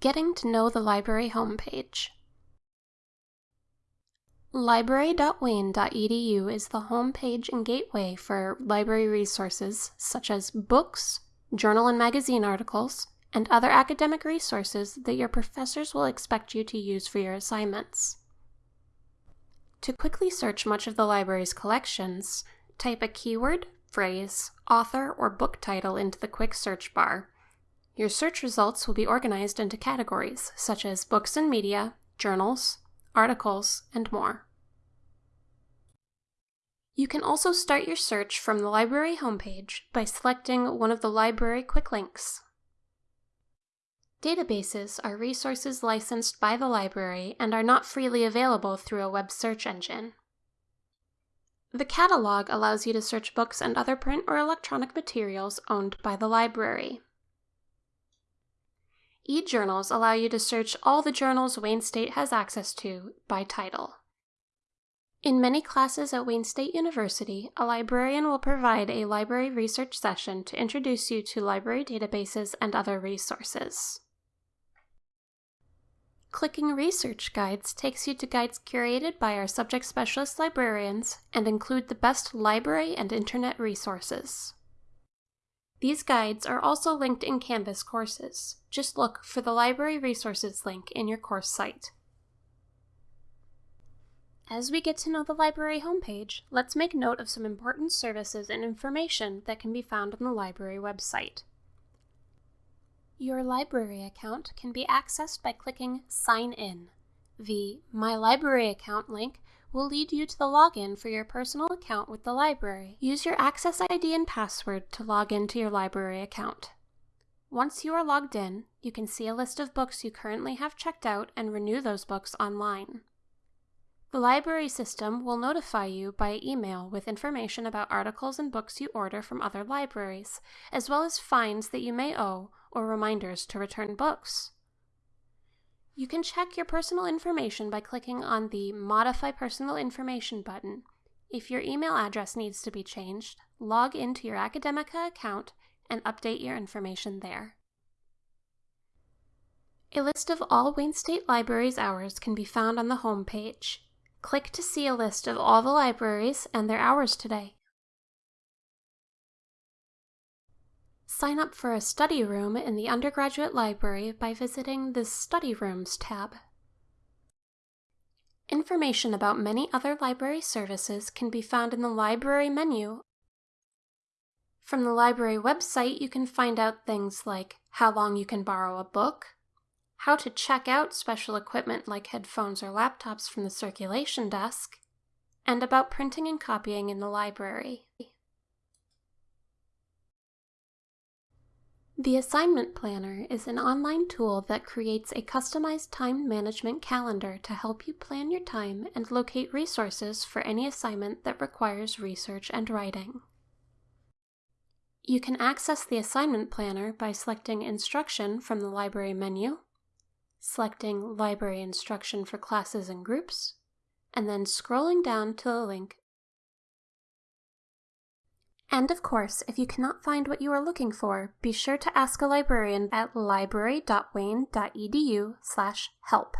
Getting to know the library homepage. Library.wayne.edu is the homepage and gateway for library resources such as books, journal and magazine articles, and other academic resources that your professors will expect you to use for your assignments. To quickly search much of the library's collections, type a keyword, phrase, author, or book title into the quick search bar. Your search results will be organized into categories such as books and media, journals, articles, and more. You can also start your search from the library homepage by selecting one of the library quick links. Databases are resources licensed by the library and are not freely available through a web search engine. The catalog allows you to search books and other print or electronic materials owned by the library. E-journals allow you to search all the journals Wayne State has access to by title. In many classes at Wayne State University, a librarian will provide a library research session to introduce you to library databases and other resources. Clicking Research Guides takes you to guides curated by our subject specialist librarians and include the best library and internet resources. These guides are also linked in Canvas courses. Just look for the Library Resources link in your course site. As we get to know the library homepage, let's make note of some important services and information that can be found on the library website. Your library account can be accessed by clicking Sign In. The My Library Account link will lead you to the login for your personal account with the library. Use your Access ID and password to log into your library account. Once you are logged in, you can see a list of books you currently have checked out and renew those books online. The library system will notify you by email with information about articles and books you order from other libraries, as well as fines that you may owe or reminders to return books. You can check your personal information by clicking on the Modify Personal Information button. If your email address needs to be changed, log into your Academica account and update your information there. A list of all Wayne State Library's hours can be found on the home page. Click to see a list of all the libraries and their hours today. Sign up for a study room in the undergraduate library by visiting the Study Rooms tab. Information about many other library services can be found in the Library menu. From the library website, you can find out things like how long you can borrow a book, how to check out special equipment like headphones or laptops from the circulation desk, and about printing and copying in the library. The Assignment Planner is an online tool that creates a customized time management calendar to help you plan your time and locate resources for any assignment that requires research and writing. You can access the Assignment Planner by selecting Instruction from the Library menu, selecting Library Instruction for Classes and Groups, and then scrolling down to the link. And of course, if you cannot find what you are looking for, be sure to ask a librarian at library.wayne.edu/help.